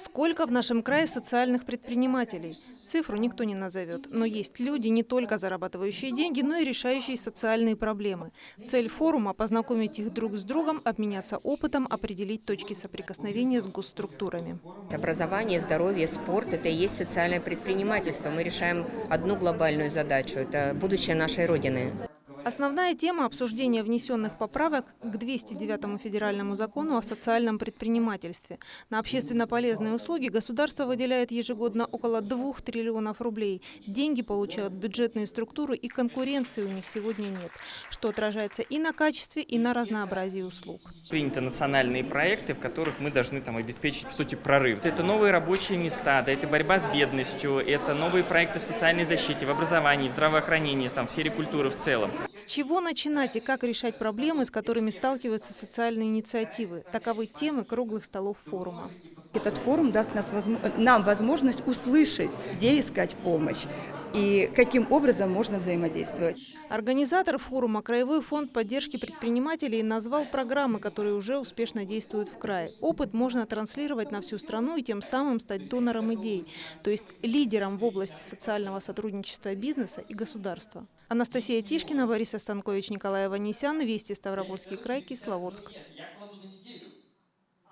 Сколько в нашем крае социальных предпринимателей? Цифру никто не назовет, но есть люди, не только зарабатывающие деньги, но и решающие социальные проблемы. Цель форума – познакомить их друг с другом, обменяться опытом, определить точки соприкосновения с госструктурами. Образование, здоровье, спорт – это и есть социальное предпринимательство. Мы решаем одну глобальную задачу – это будущее нашей Родины. Основная тема обсуждения внесенных поправок к 209 федеральному закону о социальном предпринимательстве. На общественно полезные услуги государство выделяет ежегодно около 2 триллионов рублей. Деньги получают бюджетные структуры и конкуренции у них сегодня нет, что отражается и на качестве, и на разнообразии услуг. Приняты национальные проекты, в которых мы должны там, обеспечить, по сути, прорыв. Это новые рабочие места, да, это борьба с бедностью, это новые проекты в социальной защите, в образовании, в здравоохранении, там, в сфере культуры в целом. С чего начинать и как решать проблемы, с которыми сталкиваются социальные инициативы? Таковы темы круглых столов форума. Этот форум даст нас, нам возможность услышать, где искать помощь и каким образом можно взаимодействовать. Организатор форума Краевой фонд поддержки предпринимателей назвал программы, которые уже успешно действуют в крае. Опыт можно транслировать на всю страну и тем самым стать донором идей, то есть лидером в области социального сотрудничества бизнеса и государства. Анастасия Тишкина, Борис Останкович, Николай Аванесян, Вести Ставропольский край, Кисловодск.